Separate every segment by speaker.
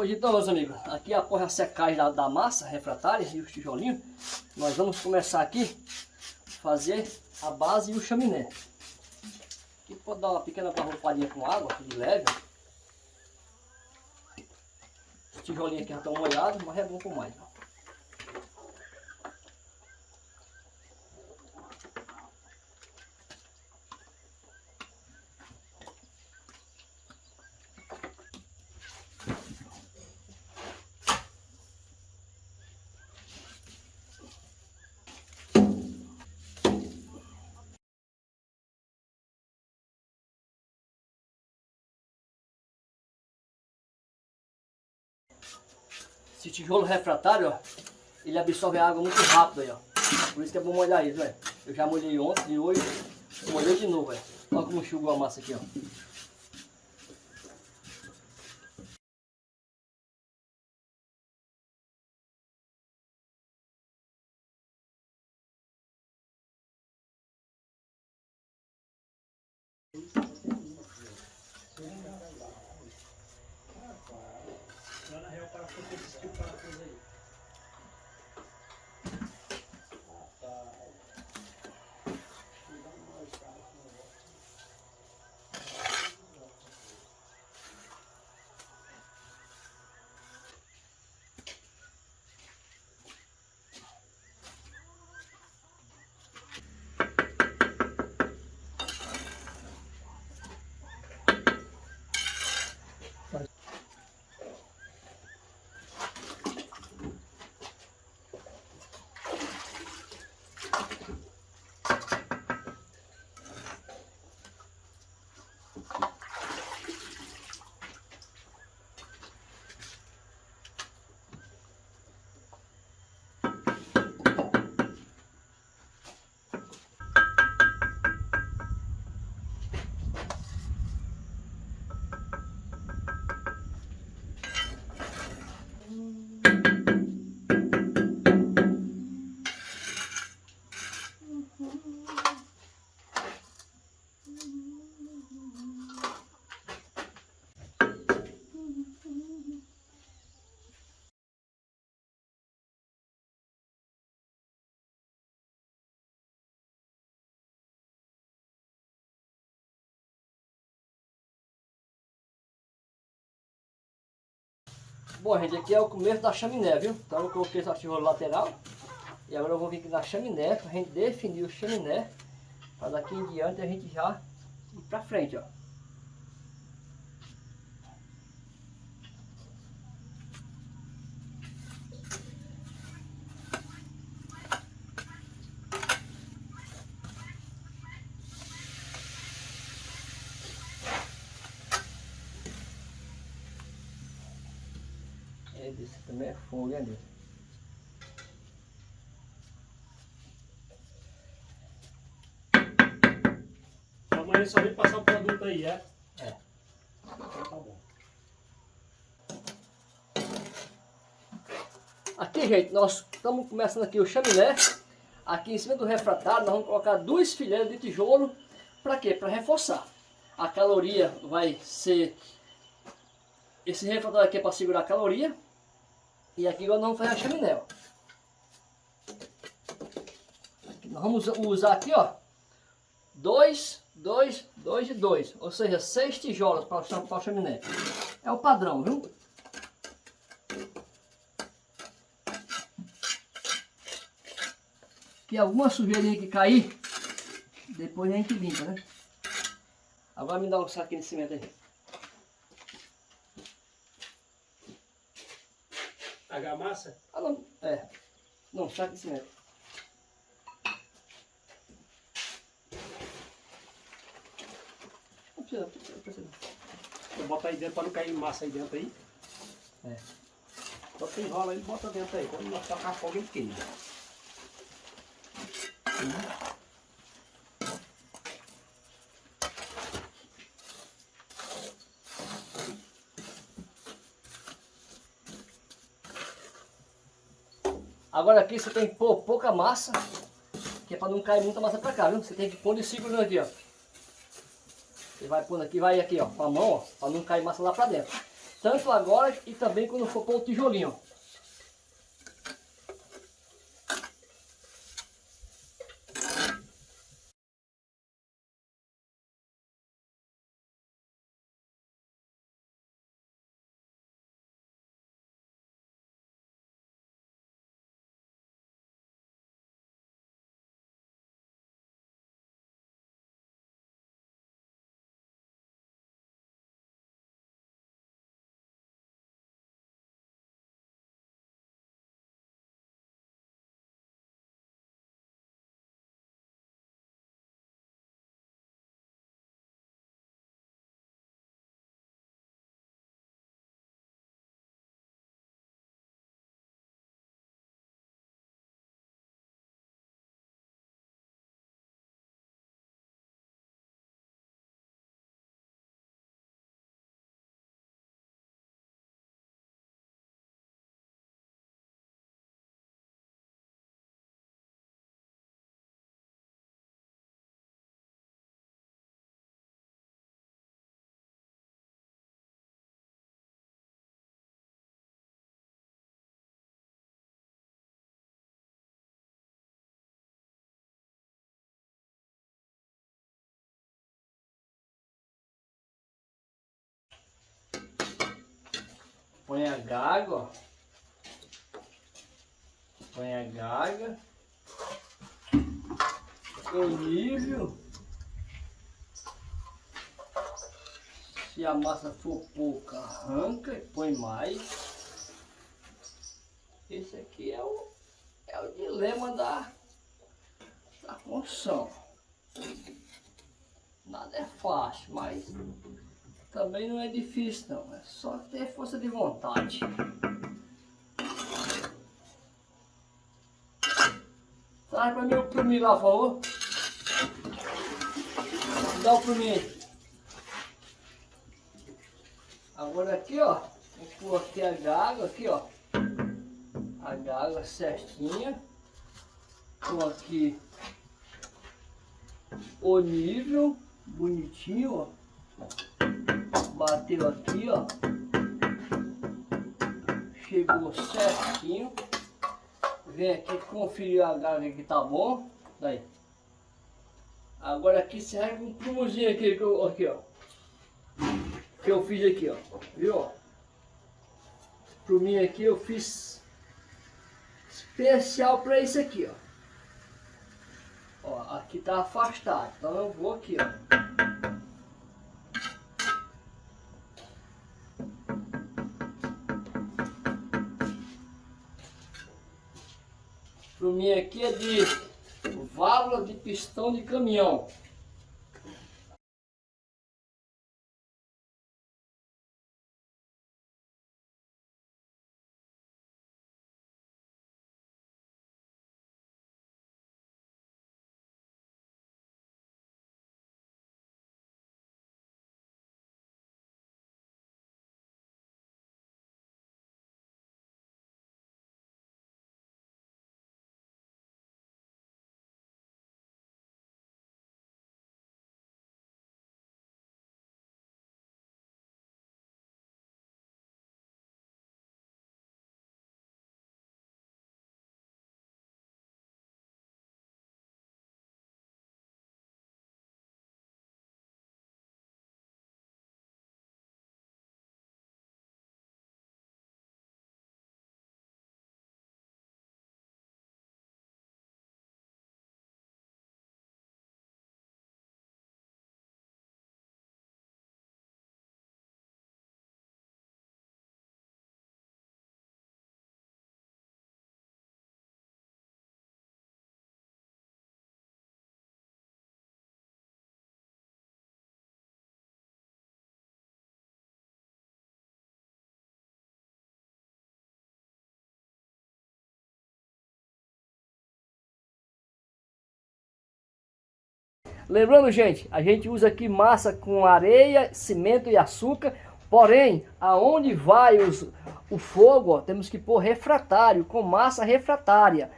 Speaker 1: Pois então, meus amigos, aqui após a secagem da, da massa refratária e os tijolinhos, nós vamos começar aqui fazer a base e o chaminé. Aqui pode dar uma pequena barrufadinha com água, de leve. Os tijolinhos aqui já estão molhados, mas é bom por mais. Ó. Esse tijolo refratário, ó, ele absorve a água muito rápido aí, ó. Por isso que é bom molhar isso, velho. Eu já molhei ontem e hoje molhei de novo, velho. Olha como enxugou a massa aqui, ó. thought I put this stupid on for Bom, gente, aqui é o começo da chaminé, viu? Então eu coloquei essa tijolo lateral. E agora eu vou vir aqui na chaminé, para a gente definir o chaminé. Para daqui em diante a gente já ir para frente, ó. Desse também é fogo, hein,
Speaker 2: Amanhã só vem passar o produto aí, é?
Speaker 1: É. Então tá bom. Aqui, gente, nós estamos começando aqui o chaminé. Aqui em cima do refratário, nós vamos colocar duas fileiras de tijolo. Para quê? Para reforçar. A caloria vai ser... Esse refratário aqui é para segurar a caloria. E aqui nós vamos fazer a chaminé, ó. Nós vamos usar aqui, ó, dois, dois, dois e dois, ou seja, seis tijolos para a chaminé. É o padrão, viu? Que alguma sujeirinha que cair, depois a gente limpa, né? Agora me dá um saquinho de cimento aí.
Speaker 2: Argamassa?
Speaker 1: Ah, não. É. Não, saco de cimento. Não precisa, não precisa.
Speaker 2: Vou botar aí dentro para não cair massa aí dentro aí.
Speaker 1: É.
Speaker 2: Só você enrola aí e bota dentro aí. Quando nós tocar fogo ele queima. Uhum.
Speaker 1: Agora aqui você tem que pôr pouca massa, que é para não cair muita massa para cá, viu? Você tem que pôr de segurando aqui, ó. Você vai pondo aqui, vai aqui, ó, com a mão, ó, para não cair massa lá para dentro. Tanto agora e também quando for pôr o tijolinho. Põe a gaga, ó. Põe a gaga. O nível. Se a massa for pouca, arranca e põe mais. Esse aqui é o, é o dilema da, da construção. Nada é fácil, mas também não é difícil não, é só ter força de vontade. Traz para mim o plumim lá, por favor. Dá o plumim Agora aqui, ó, vou pôr aqui a gaga, aqui, ó. A gaga certinha. Tô aqui o nível bonitinho, ó bateu aqui, ó. Chegou certinho. Vem aqui conferir a garra que tá bom. Daí. Agora aqui serve um prumozinho aqui, que eu, aqui, ó. Que eu fiz aqui, ó. Viu? Pro mim aqui eu fiz especial para isso aqui, ó. Ó, aqui tá afastado. Então eu vou aqui, ó. Pro mim aqui é de válvula de pistão de caminhão. Lembrando, gente, a gente usa aqui massa com areia, cimento e açúcar. Porém, aonde vai os, o fogo, ó, temos que pôr refratário, com massa refratária.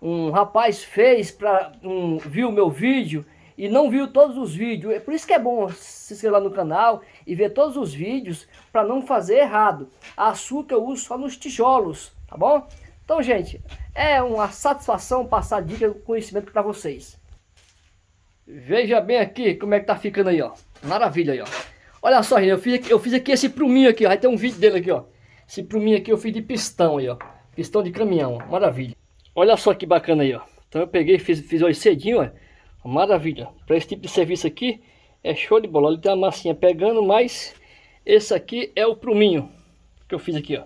Speaker 1: Um rapaz fez, pra, um, viu meu vídeo e não viu todos os vídeos, é por isso que é bom se inscrever lá no canal e ver todos os vídeos para não fazer errado. A açúcar eu uso só nos tijolos, tá bom? Então, gente, é uma satisfação passar dica conhecimento para vocês. Veja bem aqui como é que tá ficando aí, ó. Maravilha aí, ó. Olha só, gente, eu fiz aqui, eu fiz aqui esse pruminho aqui, ó. Vai ter um vídeo dele aqui, ó. Esse pruminho aqui eu fiz de pistão aí, ó. Pistão de caminhão, ó. maravilha. Olha só que bacana aí, ó. Então eu peguei fiz, fiz hoje cedinho, ó. Maravilha. Para esse tipo de serviço aqui, é show de bola. Ele tem uma massinha pegando, mas esse aqui é o pruminho que eu fiz aqui, ó.